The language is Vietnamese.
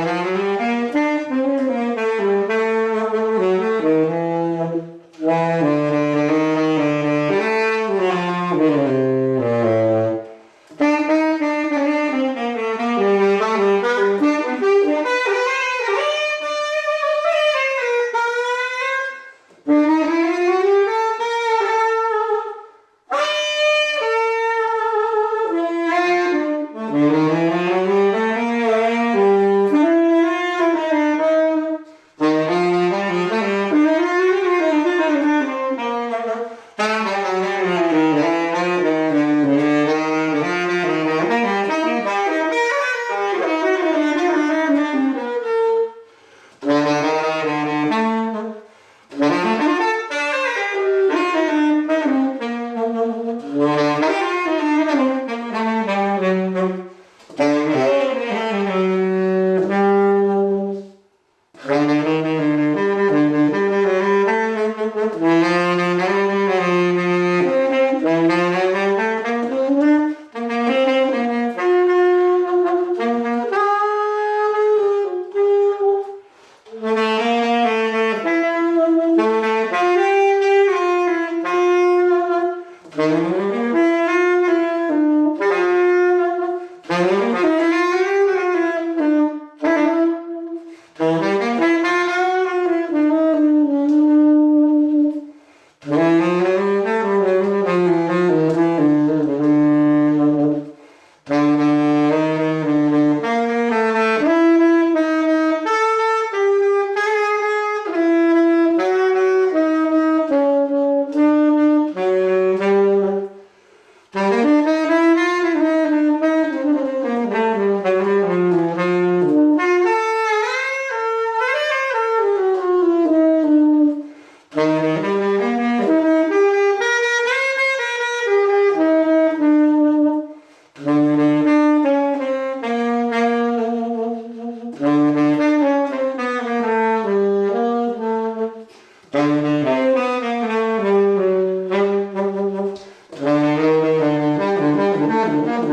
Mm-hmm.